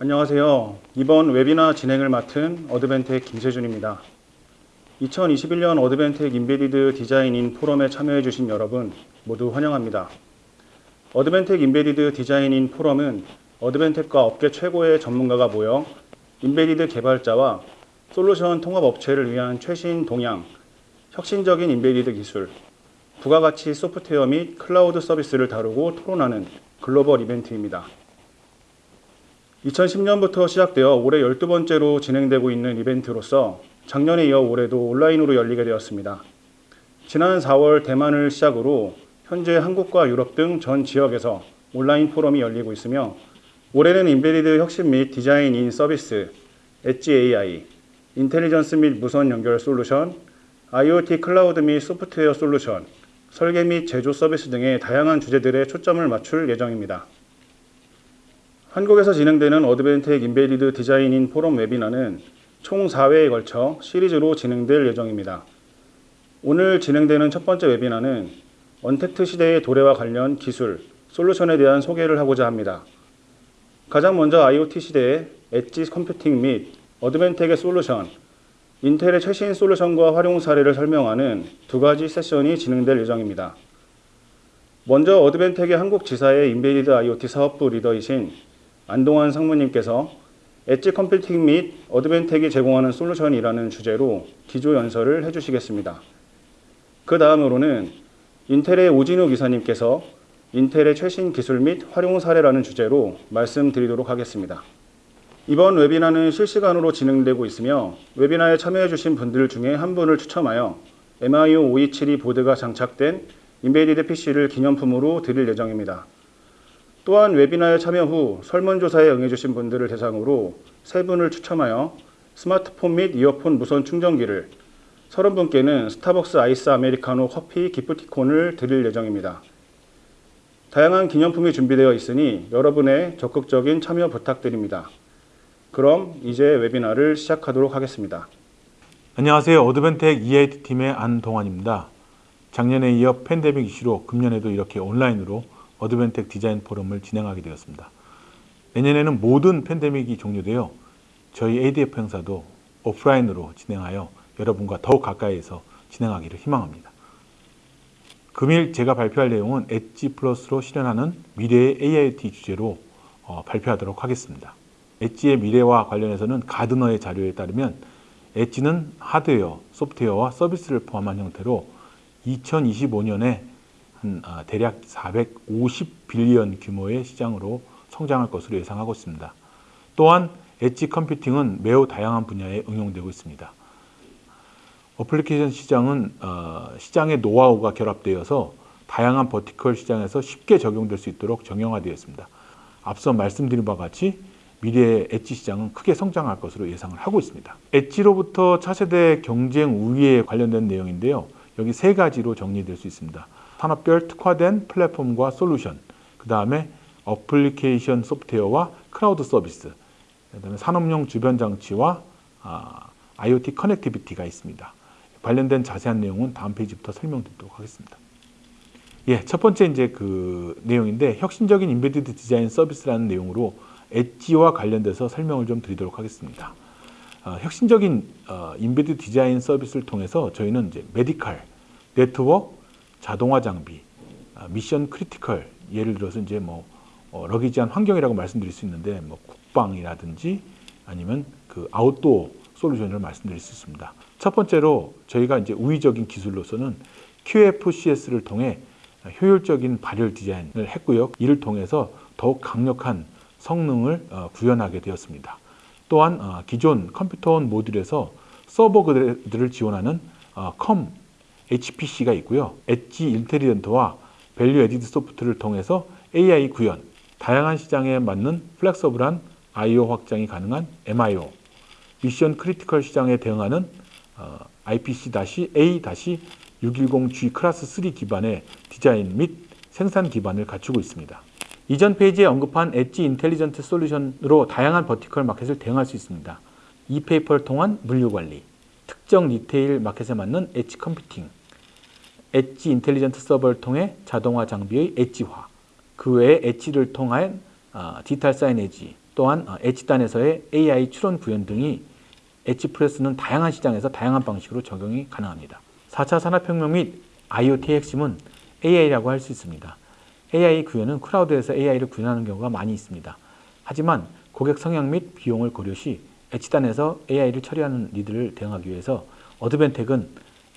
안녕하세요. 이번 웨비나 진행을 맡은 Advantech 김세준입니다. 2021년 Advantech Embedded Design-in 포럼에 참여해 주신 여러분 모두 환영합니다. Advantech Embedded Design-in 포럼은 Advantech과 업계 최고의 전문가가 모여 embedded 개발자와 솔루션 통합 업체를 위한 최신 동향, 혁신적인 embedded 기술, 부가가치 소프트웨어 및 클라우드 서비스를 다루고 토론하는 글로벌 이벤트입니다. 2010년부터 시작되어 올해 12번째로 진행되고 있는 이벤트로서 작년에 이어 올해도 온라인으로 열리게 되었습니다. 지난 4월 대만을 시작으로 현재 한국과 유럽 등 전 지역에서 온라인 포럼이 열리고 있으며 올해는 embedded 혁신 및 design-in 서비스, 엣지 AI, intelligence 및 무선 연결 solution, IoT cloud 및 소프트웨어 솔루션, 설계 및 제조 서비스 등의 다양한 주제들에 초점을 맞출 예정입니다. 한국에서 진행되는 Advantech Embedded Design-in 포럼 webinar는 총 4회에 걸쳐 시리즈로 진행될 예정입니다. 오늘 진행되는 첫 번째 webinar는 untact 시대의 도래와 관련 기술, solution에 대한 소개를 하고자 합니다. 가장 먼저 IoT 시대의 edge computing 및 Advantech의 solution, 인텔의 최신 solution과 활용 사례를 설명하는 두 가지 session이 진행될 예정입니다. 먼저 Advantech의 한국 지사의 embedded IoT 사업부 리더이신 안동환 상무님께서 edge computing 및 Advantech이 제공하는 solution이라는 주제로 기조 연설을 해주시겠습니다. 그 다음으로는 인텔의 오진우 이사님께서 인텔의 최신 기술 및 활용 사례라는 주제로 말씀드리도록 하겠습니다. 이번 웨비나는 실시간으로 진행되고 있으며 webinar에 참여해 주신 분들 중에 한 분을 추첨하여 MIO 5272 보드가 장착된 embedded PC를 기념품으로 드릴 예정입니다. 또한 webinar에 참여 후 설문조사에 응해주신 분들을 대상으로 세 분을 추첨하여 스마트폰 및 이어폰 무선 충전기를 30분께는 스타벅스 아이스 아메리카노 커피 기프티콘을 드릴 예정입니다. 다양한 기념품이 준비되어 있으니 여러분의 적극적인 참여 부탁드립니다. 그럼 이제 웨비나를 시작하도록 하겠습니다. 안녕하세요. 어드벤텍 EIT 팀의 안동환입니다. 작년에 이어 팬데믹 이슈로 금년에도 이렇게 온라인으로 어드벤텍 디자인 포럼을 진행하게 되었습니다. 내년에는 모든 팬데믹이 종료되어 저희 ADF 행사도 오프라인으로 진행하여 여러분과 더욱 가까이에서 진행하기를 희망합니다. 금일 제가 발표할 내용은 엣지 플러스로 실현하는 미래의 AIoT 주제로 어, 발표하도록 하겠습니다. 엣지의 미래와 관련해서는 가드너의 자료에 따르면 엣지는 하드웨어, 소프트웨어와 서비스를 포함한 형태로 2025년에 한 아, 대략 450빌리언 규모의 시장으로 성장할 것으로 예상하고 있습니다. 또한 엣지 컴퓨팅은 매우 다양한 분야에 응용되고 있습니다. 어플리케이션 시장은 어, 시장의 노하우가 결합되어서 다양한 vertical 시장에서 쉽게 적용될 수 있도록 정형화되어 있습니다. 앞서 말씀드린 바와 같이 미래의 엣지 시장은 크게 성장할 것으로 예상을 하고 있습니다. Edge로부터 차세대 경쟁 우위에 관련된 내용인데요. 여기 세 가지로 정리될 수 있습니다. 산업별 특화된 플랫폼과 솔루션, 그 다음에 어플리케이션 소프트웨어와 크라우드 서비스, 그 다음에 산업용 주변 장치와 아, IoT connectivity가 있습니다. 관련된 자세한 내용은 다음 페이지부터 설명드리도록 하겠습니다. 예, 첫 번째 이제 그 내용인데 혁신적인 embedded 디자인 서비스라는 내용으로 엣지와 관련돼서 설명을 좀 드리도록 하겠습니다. 어, 혁신적인 어, embedded 디자인 서비스를 통해서 저희는 이제 medical, 네트워크, 자동화 장비, 어, mission critical 예를 들어서 이제 뭐 어, 러기지한 환경이라고 말씀드릴 수 있는데 뭐 국방이라든지 아니면 그 아웃도어 솔루션을 말씀드릴 수 있습니다. 첫 번째로 저희가 이제 우위적인 기술로서는 QFCS를 통해 효율적인 발열 디자인을 했고요. 이를 통해서 더욱 강력한 성능을 어, 구현하게 되었습니다. 또한 어, 기존 컴퓨터원 모듈에서 서버들을 지원하는 어, 컴 HPC가 있고요. 엣지 인텔리전트와 value added soft를 통해서 AI 구현, 다양한 시장에 맞는 flexible한 IO 확장이 가능한 MIO, mission critical 시장에 대응하는 IPC-A-610G class 3 기반의 디자인 및 생산 기반을 갖추고 있습니다. 이전 페이지에 언급한 edge intelligent 솔루션으로 다양한 vertical market을 대응할 수 있습니다. ePaper를 통한 물류 관리, 특정 retail market에 맞는 edge computing, edge intelligent 서버를 통해 자동화 장비의 엣지화, 그 외에 엣지를 통한 어, 디지털 사이네지, 또한 어, edge단에서의 AI 추론 구현 등이 H프레스는 다양한 시장에서 다양한 방식으로 적용이 가능합니다. 4차 산업혁명 및 IoT의 핵심은 AI라고 할 수 있습니다. AI 구현은 클라우드에서 AI를 구현하는 경우가 많이 있습니다. 하지만 고객 성향 및 비용을 고려시 edge단에서 AI를 처리하는 리드를 대응하기 위해서 어드벤텍은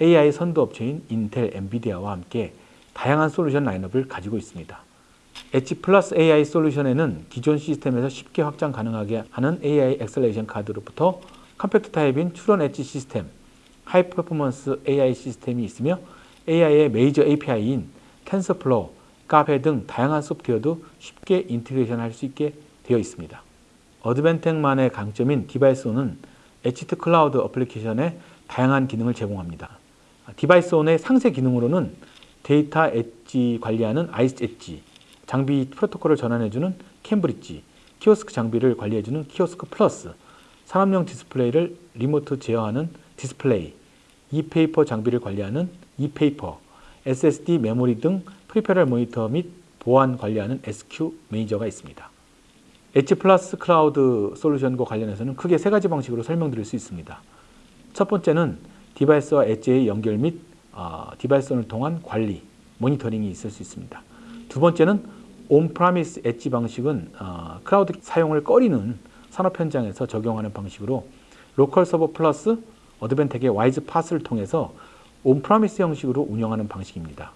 AI 선도 업체인 인텔, 엔비디아와 함께 다양한 솔루션 lineup을 가지고 있습니다. edge plus AI 솔루션에는 기존 시스템에서 쉽게 확장 가능하게 하는 AI acceleration 카드로부터 compact type인 추론 엣지 시스템, high performance AI 시스템이 있으며 AI의 major API인 TensorFlow, Caffe 등 다양한 소프트웨어도 쉽게 integration 할 수 있게 되어 있습니다. 어드벤텍만의 강점인 디바이스온은 엣지 클라우드 어플리케이션에 다양한 기능을 제공합니다. 디바이스 온의 상세 기능으로는 데이터 엣지 관리하는 아이스 엣지, 장비 프로토콜을 전환해주는 캠브리지, 키오스크 장비를 관리해주는 키오스크 플러스, 산업용 디스플레이를 리모트 제어하는 디스플레이, 이페이퍼 장비를 관리하는 이페이퍼, SSD 메모리 등 프리페럴 모니터 및 보안 관리하는 SQ 매니저가 있습니다. edge plus 클라우드 솔루션과 관련해서는 크게 세 가지 방식으로 설명드릴 수 있습니다. 첫 번째는 device와 edge의 연결 및 어, device를 통한 관리, 모니터링이 있을 수 있습니다. 두 번째는 on-premise edge 방식은 어, 클라우드 사용을 꺼리는 산업 현장에서 적용하는 방식으로 local 서버 플러스 어드벤텍의 WISE-PaaS를 통해서 on-premise 형식으로 운영하는 방식입니다.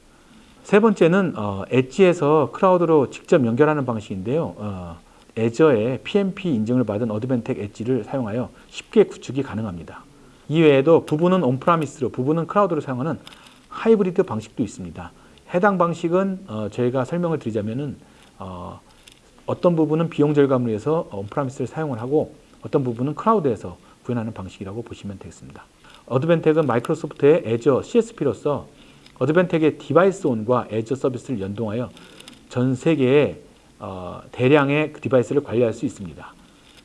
세 번째는 어, edge에서 클라우드로 직접 연결하는 방식인데요. 어, 애저의 PMP 인증을 받은 어드벤텍 엣지를 사용하여 쉽게 구축이 가능합니다. 이외에도 부분은 on-premise로 부분은 클라우드로 사용하는 하이브리드 방식도 있습니다. 해당 방식은 어, 저희가 설명을 드리자면은 어, 어떤 부분은 비용 절감을 위해서 on-premise를 사용을 하고 어떤 부분은 클라우드에서 구현하는 방식이라고 보시면 되겠습니다. 어드벤텍은 마이크로소프트의 Azure CSP로서 어드벤텍의 DeviceOn과 Azure 서비스를 연동하여 전 세계의 어, 대량의 그 device를 관리할 수 있습니다.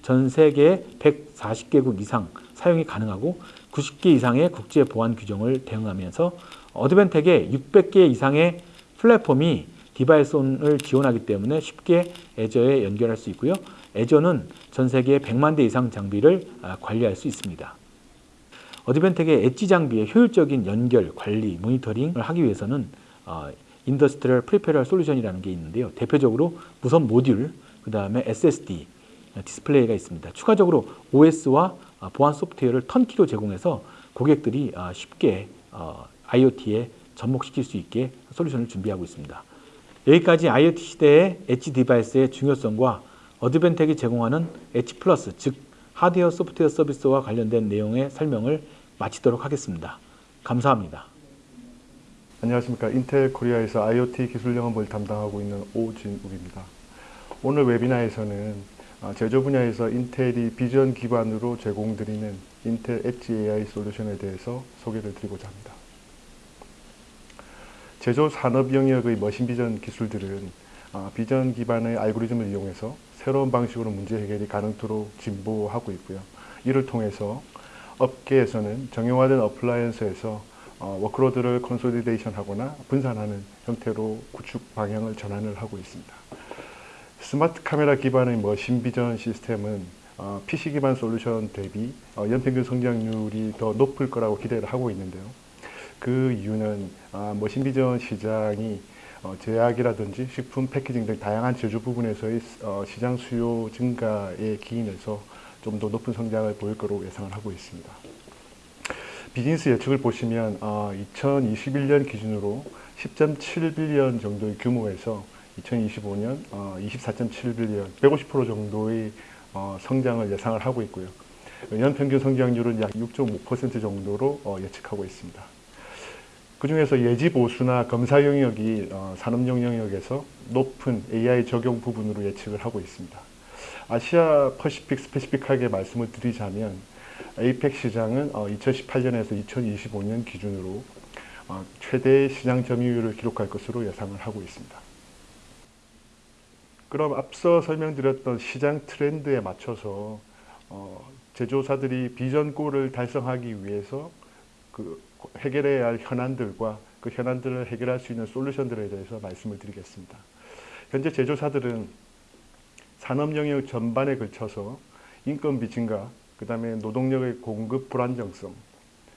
전 세계 140개국 이상 사용이 가능하고 90개 이상의 국제 보안 규정을 대응하면서 어드벤텍의 600개 이상의 플랫폼이 DeviceOn을 지원하기 때문에 쉽게 애저에 연결할 수 있고요. Azure는 전 세계 100만 대 이상 장비를 아, 관리할 수 있습니다. 어드벤텍의 엣지 장비의 효율적인 연결, 관리, 모니터링을 하기 위해서는 어, industrial peripheral 솔루션이라는 게 있는데요. 대표적으로 무선 모듈, 그 다음에 SSD, 디스플레이가 있습니다. 추가적으로 OS와 어, 보안 소프트웨어를 turnkey로 제공해서 고객들이 어, 쉽게 어, IoT에 접목시킬 수 있게 솔루션을 준비하고 있습니다. 여기까지 IoT 시대의 edge device의 중요성과 어드벤텍이 제공하는 edge plus, 즉 하드웨어 소프트웨어 서비스와 관련된 내용의 설명을 마치도록 하겠습니다. 감사합니다. 안녕하십니까. 인텔 코리아에서 IoT 기술 영업을 담당하고 있는 오진욱입니다. 오늘 webinar에서는 아, 제조 분야에서 인텔이 비전 기반으로 제공드리는 인텔 엣지 AI 솔루션에 대해서 소개를 드리고자 합니다. 제조 산업 영역의 machine vision 기술들은 아, 비전 기반의 알고리즘을 이용해서 새로운 방식으로 문제 해결이 가능토록 진보하고 있고요. 이를 통해서 업계에서는 정형화된 appliance에서 어, workload를 consolidation 하거나 분산하는 형태로 구축 방향을 전환을 하고 있습니다. 스마트 카메라 기반의 machine vision 시스템은 어, PC 기반 솔루션 대비 어, 연평균 성장률이 더 높을 거라고 기대를 하고 있는데요. 그 이유는 아, 머신 비전 시장이 어, 제약이라든지 식품 패키징 등 다양한 제조 부분에서의 어, 시장 수요 증가에 기인해서 좀 더 높은 성장을 보일 거로 예상을 하고 있습니다. 비즈니스 예측을 보시면 어, 2021년 기준으로 10.7빌리언 정도의 규모에서 2025년 어, 24.7빌리언, 150% 정도의 어, 성장을 예상을 하고 있고요. 연평균 성장률은 약 6.5% 정도로 어, 예측하고 있습니다. 그 중에서 예지 보수나 검사 영역이 어, 산업용 영역에서 높은 AI 적용 부분으로 예측을 하고 있습니다. 아시아 퍼시픽 스페시픽하게 말씀을 드리자면 에이펙 시장은 어, 2018년에서 2025년 기준으로 어, 최대 시장 점유율을 기록할 것으로 예상을 하고 있습니다. 그럼 앞서 설명드렸던 시장 트렌드에 맞춰서 어, 제조사들이 비전골을 달성하기 위해서 그 해결해야 할 현안들과 그 현안들을 해결할 수 있는 솔루션들에 대해서 말씀을 드리겠습니다. 현재 제조사들은 산업 영역 전반에 걸쳐서 인건비 증가, 그 다음에 노동력의 공급 불안정성,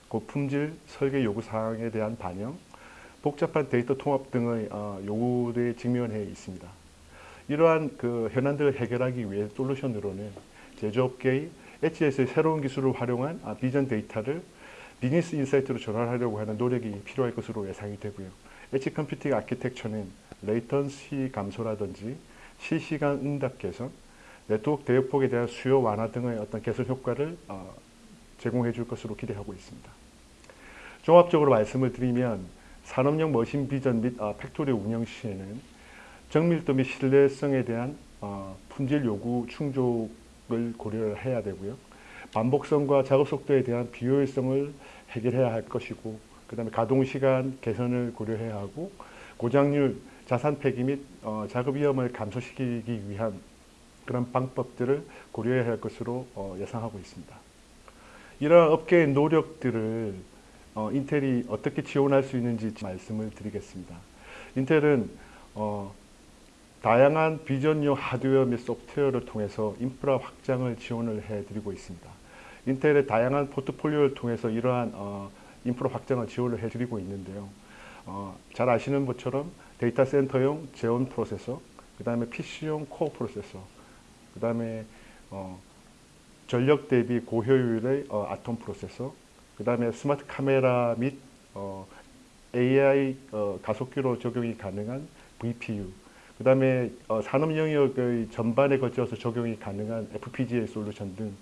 고품질 설계 요구 사항에 대한 반영, 복잡한 데이터 통합 등의 어, 요구에 직면해 있습니다. 이러한 그 현안들을 해결하기 위해 솔루션으로는 제조업계의 HS의 새로운 기술을 활용한 아, 비전 데이터를 비즈니스 insight로 전환하려고 하는 노력이 필요할 것으로 예상이 되고요. edge computing architecture는 latency 감소라든지 실시간 응답 개선, 네트워크 대역폭에 대한 수요 완화 등의 어떤 개선 효과를 어, 제공해 줄 것으로 기대하고 있습니다. 종합적으로 말씀을 드리면 산업용 machine vision 및 어, factory 운영 시에는 정밀도 및 신뢰성에 대한 어, 품질 요구 충족을 고려를 해야 되고요. 반복성과 작업 속도에 대한 비효율성을 해결해야 할 것이고 그 다음에 가동시간 개선을 고려해야 하고 고장률, 자산 폐기 및 어, 작업 위험을 감소시키기 위한 그런 방법들을 고려해야 할 것으로 어, 예상하고 있습니다. 이러한 업계의 노력들을 어, 인텔이 어떻게 지원할 수 있는지 말씀을 드리겠습니다. 인텔은 어, 다양한 비전용 하드웨어 및 소프트웨어를 통해서 인프라 확장을 지원을 해드리고 있습니다. 인텔의 다양한 포트폴리오를 통해서 이러한 어, 인프라 확장을 지원을 해드리고 있는데요. 어, 잘 아시는 것처럼 데이터 센터용 Xeon 프로세서, 그 다음에 PC용 Core 프로세서, 그 다음에 어, 전력 대비 고효율의 어, Atom 프로세서, 그 다음에 스마트 카메라 및 어, AI 어, 가속기로 적용이 가능한 VPU, 그 다음에 어, 산업 영역의 전반에 걸쳐서 적용이 가능한 FPGA 솔루션 등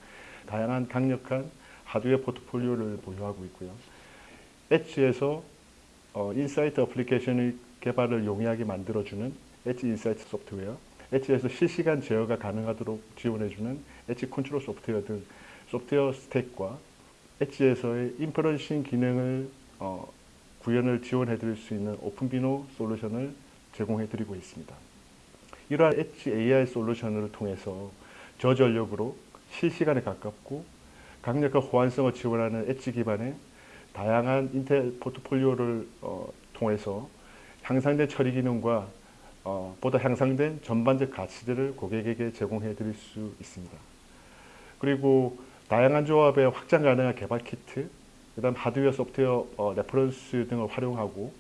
다양한 강력한 하드웨어 포트폴리오를 보유하고 있고요. edge에서 어, insight 어플리케이션의 개발을 용이하게 만들어주는 edge insight 소프트웨어, edge에서 실시간 제어가 가능하도록 지원해주는 edge control 소프트웨어 등 소프트웨어 stack과 edge에서의 inferencing 기능을 어, 구현을 지원해드릴 수 있는 OpenVINO 솔루션을 제공해드리고 있습니다. 이러한 엣지 AI 솔루션을 통해서 저전력으로 실시간에 가깝고 강력한 호환성을 지원하는 엣지 기반의 다양한 인텔 포트폴리오를 어, 통해서 향상된 처리 기능과 어, 보다 향상된 전반적 가치들을 고객에게 제공해 드릴 수 있습니다. 그리고 다양한 조합의 확장 가능한 개발 키트, 그 다음 하드웨어, 소프트웨어 어, reference 등을 활용하고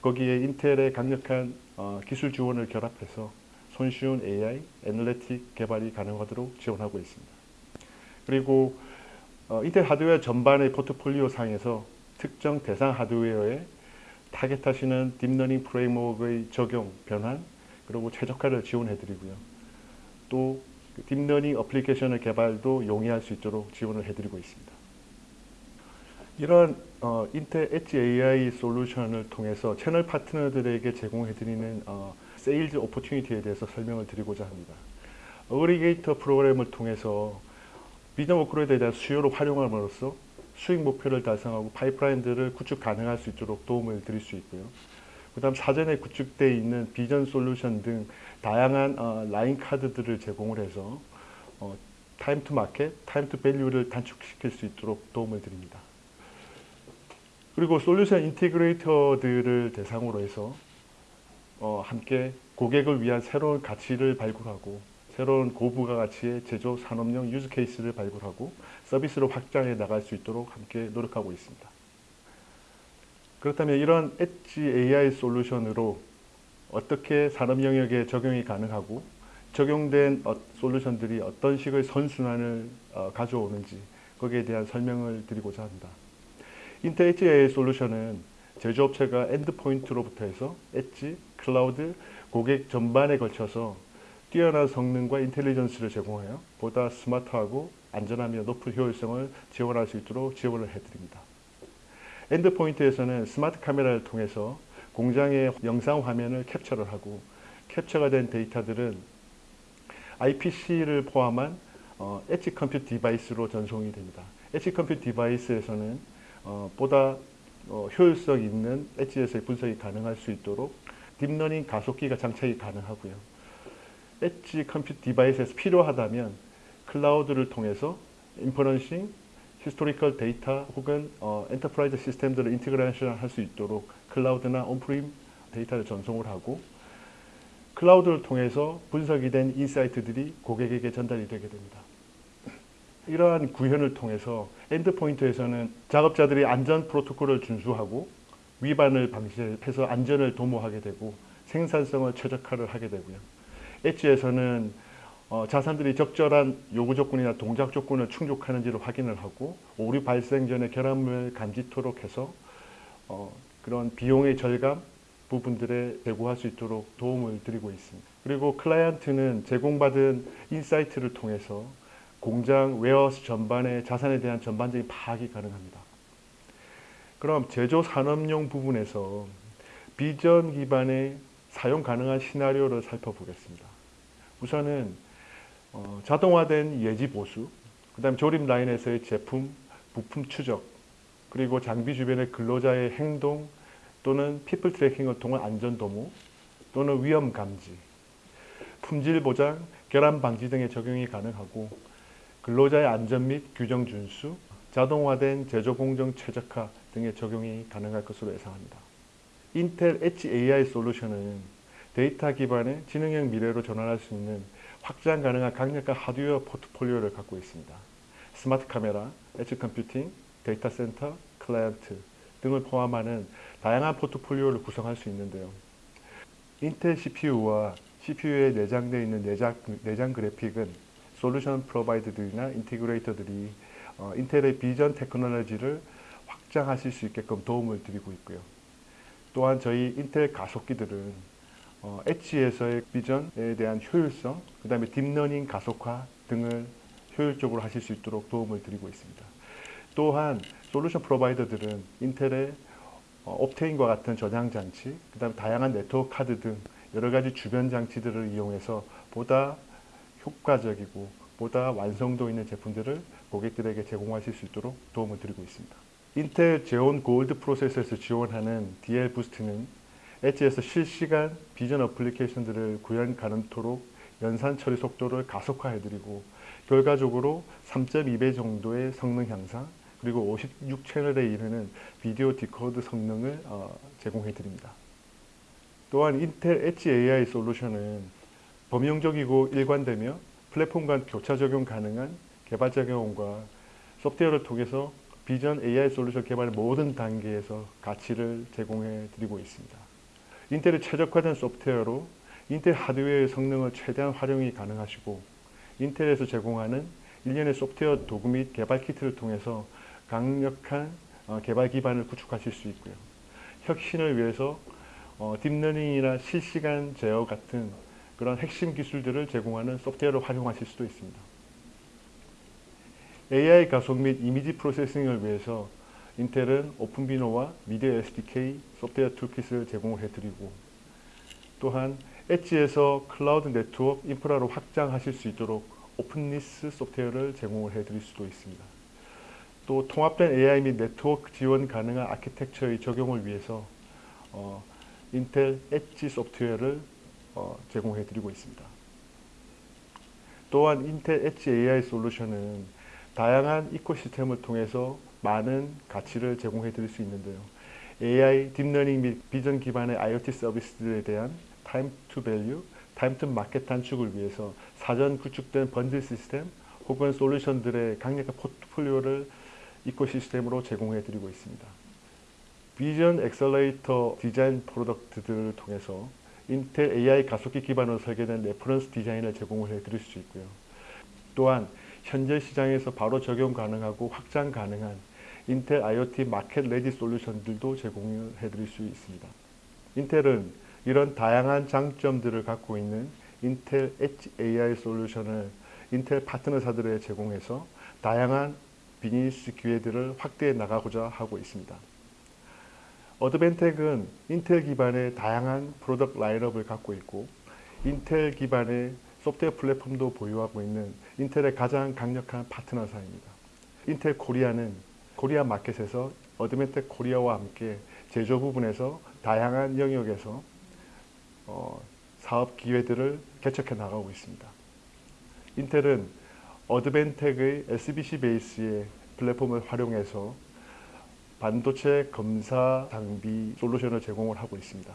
거기에 인텔의 강력한 어, 기술 지원을 결합해서 손쉬운 AI, analytic 개발이 가능하도록 지원하고 있습니다. 그리고 어, 인텔 하드웨어 전반의 포트폴리오 상에서 특정 대상 하드웨어에 target하시는 딥러닝 framework의 적용, 변환, 그리고 최적화를 지원해드리고요. 또 딥러닝 어플리케이션의 개발도 용이할 수 있도록 지원을 해드리고 있습니다. 이런 어, 인텔 엣지 AI 솔루션을 통해서 채널 파트너들에게 제공해드리는 어, sales opportunity에 대해서 설명을 드리고자 합니다. aggregator 프로그램을 통해서 vision workload에 대한 수요를 활용함으로써 수익 목표를 달성하고 파이프라인들을 구축 가능할 수 있도록 도움을 드릴 수 있고요. 그 다음 사전에 구축되어 있는 비전 솔루션 등 다양한 어, line card들을 제공을 해서 어, time to market, time to value를 단축시킬 수 있도록 도움을 드립니다. 그리고 솔루션 integrator들을 대상으로 해서 어, 함께 고객을 위한 새로운 가치를 발굴하고 새로운 고부가 가치의 제조 산업용 유즈 케이스를 발굴하고 서비스로 확장해 나갈 수 있도록 함께 노력하고 있습니다. 그렇다면 이런 엣지 AI 솔루션으로 어떻게 산업 영역에 적용이 가능하고 적용된 어, 솔루션들이 어떤 식의 선순환을 어, 가져오는지 거기에 대한 설명을 드리고자 합니다. 엣지 AI 솔루션은 제조업체가 endpoint로부터 해서 엣지, 클라우드, 고객 전반에 걸쳐서 뛰어난 성능과 intelligence를 제공하여 보다 스마트하고 안전하며 높은 효율성을 지원할 수 있도록 지원을 해드립니다. endpoint에서는 스마트 카메라를 통해서 공장의 영상 화면을 캡처를 하고 캡처가 된 데이터들은 IPC를 포함한 어, edge computer device로 전송이 됩니다. edge computer device에서는 어, 보다 어, 효율성 있는 edge에서의 분석이 가능할 수 있도록 딥러닝 가속기가 장착이 가능하고요. edge computer device에서 필요하다면 클라우드를 통해서 inferencing, historical data 혹은 어, enterprise 시스템들을 integration 할 수 있도록 클라우드나 on-prem 데이터를 전송을 하고 클라우드를 통해서 분석이 된 insight들이 고객에게 전달이 되게 됩니다. 이러한 구현을 통해서 endpoint에서는 작업자들이 안전 프로토콜을 준수하고 위반을 방지해서 안전을 도모하게 되고 생산성을 최적화를 하게 되고요. edge에서는 어, 자산들이 적절한 요구 조건이나 동작 조건을 충족하는지를 확인을 하고 오류 발생 전에 결함을 감지토록 해서 어, 그런 비용의 절감 부분들에 제고할 수 있도록 도움을 드리고 있습니다. 그리고 클라이언트는 제공받은 insight를 통해서 공장 warehouse 전반의 자산에 대한 전반적인 파악이 가능합니다. 그럼 제조 산업용 부분에서 비전 기반의 사용 가능한 시나리오를 살펴보겠습니다. 우선은 어, 자동화된 예지 보수, 그 다음 조립 라인에서의 제품 부품 추적, 그리고 장비 주변의 근로자의 행동 또는 people tracking을 통한 안전 도모 또는 위험 감지, 품질 보장, 결함 방지 등의 적용이 가능하고 근로자의 안전 및 규정 준수, 자동화된 제조 공정 최적화 등의 적용이 가능할 것으로 예상합니다. 인텔 엣지 AI 솔루션은 데이터 기반의 지능형 미래로 전환할 수 있는 확장 가능한 강력한 하드웨어 포트폴리오를 갖고 있습니다. 스마트 카메라, edge computing, 데이터 센터, 클라이언트 등을 포함하는 다양한 포트폴리오를 구성할 수 있는데요. 인텔 CPU와 CPU에 내장되어 있는 내장, 내장 그래픽은 솔루션 provider들이나 integrator들이 어, 인텔의 vision technology를 확장하실 수 있게끔 도움을 드리고 있고요. 또한 저희 인텔 가속기들은 어, edge에서의 vision에 대한 효율성, 그 다음에 딥러닝 가속화 등을 효율적으로 하실 수 있도록 도움을 드리고 있습니다. 또한 솔루션 provider들은 인텔의 어, Optane과 같은 저장 장치, 그 다음에 다양한 네트워크 카드 등 여러 가지 주변 장치들을 이용해서 보다 효과적이고 보다 완성도 있는 제품들을 고객들에게 제공하실 수 있도록 도움을 드리고 있습니다. 인텔 Xeon Gold 프로세서에서 지원하는 DL Boost는 edge에서 실시간 vision application들을 구현 가능토록 연산 처리 속도를 가속화해드리고 결과적으로 3.2배 정도의 성능 향상 그리고 56채널에 이르는 video decode 성능을 어, 제공해드립니다. 또한 인텔 엣지 AI 솔루션은 범용적이고 일관되며 플랫폼 간 교차 적용 가능한 개발자 경험과 소프트웨어를 통해서 vision AI 솔루션 개발 모든 단계에서 가치를 제공해 드리고 있습니다. 인텔의 최적화된 소프트웨어로 인텔 하드웨어의 성능을 최대한 활용이 가능하시고 인텔에서 제공하는 일련의 소프트웨어 도구 및 개발 키트를 통해서 강력한 어, 개발 기반을 구축하실 수 있고요. 혁신을 위해서 어, 딥러닝이나 실시간 제어 같은 그런 핵심 기술들을 제공하는 소프트웨어를 활용하실 수도 있습니다. AI 가속 및 이미지 프로세싱을 위해서 인텔은 오픈비노와 미디어 SDK 소프트웨어 툴킷을 제공을 해드리고 또한 edge에서 cloud 네트워크 인프라로 확장하실 수 있도록 OpenNESS 소프트웨어를 제공을 해드릴 수도 있습니다. 또 통합된 AI 및 네트워크 지원 가능한 아키텍처의 적용을 위해서 어, 인텔 엣지 소프트웨어를 어, 제공해 드리고 있습니다. 또한 인텔 엣지 AI 솔루션은 다양한 ecosystem을 통해서 많은 가치를 제공해 드릴 수 있는데요. AI, 딥러닝 및 비전 기반의 IoT 서비스들에 대한 time to value, time to market 단축을 위해서 사전 구축된 번들 시스템 혹은 솔루션들의 강력한 포트폴리오를 ecosystem으로 제공해 드리고 있습니다. Vision Accelerator Design Product들을 통해서 인텔 AI 가속기 기반으로 설계된 reference design을 제공을 해 드릴 수 있고요. 또한 현재 시장에서 바로 적용 가능하고 확장 가능한 인텔 IoT Market Ready Solution들도 제공을 해 드릴 수 있습니다. 인텔은 이런 다양한 장점들을 갖고 있는 인텔 엣지 AI 솔루션을 인텔 파트너사들에 제공해서 다양한 비즈니스 기회들을 확대해 나가고자 하고 있습니다. 어드벤텍은 인텔 기반의 다양한 product lineup을 갖고 있고 인텔 기반의 소프트웨어 플랫폼도 보유하고 있는 인텔의 가장 강력한 파트너사입니다. 인텔 코리아는 코리아 market에서 어드벤텍 코리아와 함께 제조 부분에서 다양한 영역에서 어, 사업 기회들을 개척해 나가고 있습니다. 인텔은 어드벤텍의 SBC base의 플랫폼을 활용해서 반도체 검사 장비 솔루션을 제공을 하고 있습니다.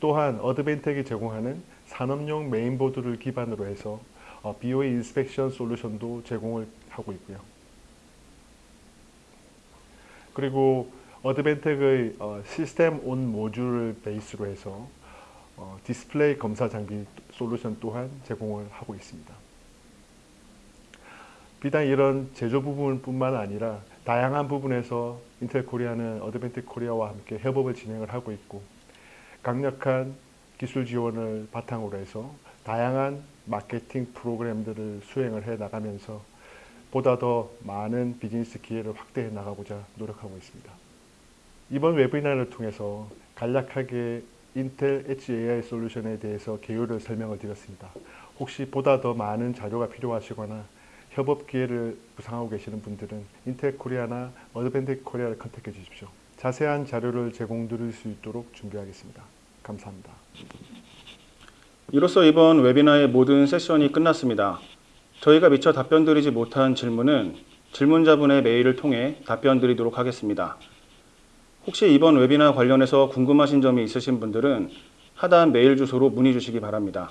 또한 어드벤텍이 제공하는 산업용 메인보드를 기반으로 해서 어, BOE inspection solution도 제공을 하고 있고요. 그리고 어드벤텍의 어, system on module을 base로 해서 어, 디스플레이 검사 장비 솔루션 또한 제공을 하고 있습니다. 비단 이런 제조 부분뿐만 아니라 다양한 부분에서 인텔 코리아는 어드벤텍 코리아와 함께 협업을 진행을 하고 있고 강력한 기술 지원을 바탕으로 해서 다양한 마케팅 프로그램들을 수행을 해 나가면서 보다 더 많은 비즈니스 기회를 확대해 나가고자 노력하고 있습니다. 이번 webinar를 통해서 간략하게 인텔 엣지 AI 솔루션에 대해서 개요를 설명을 드렸습니다. 혹시 보다 더 많은 자료가 필요하시거나 협업 기회를 구상하고 계시는 분들은 인텔 코리아나 어드밴텍 코리아를 contact해 주십시오. 자세한 자료를 제공드릴 수 있도록 준비하겠습니다. 감사합니다. 이로써 이번 웨비나의 모든 세션이 끝났습니다. 저희가 미처 답변드리지 못한 질문은 질문자분의 메일을 통해 답변드리도록 하겠습니다. 혹시 이번 웨비나 관련해서 궁금하신 점이 있으신 분들은 하단 메일 주소로 문의 주시기 바랍니다.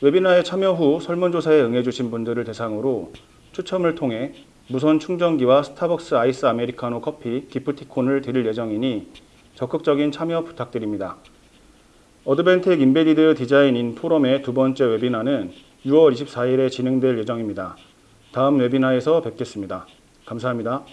웨비나에 참여 후 설문조사에 응해주신 분들을 대상으로 추첨을 통해 무선 충전기와 스타벅스 아이스 아메리카노 커피 기프티콘을 드릴 예정이니 적극적인 참여 부탁드립니다. 어드벤텍 Embedded Design-In 포럼의 두 번째 웨비나는 6월 24일에 진행될 예정입니다. 다음 webinar에서 뵙겠습니다. 감사합니다.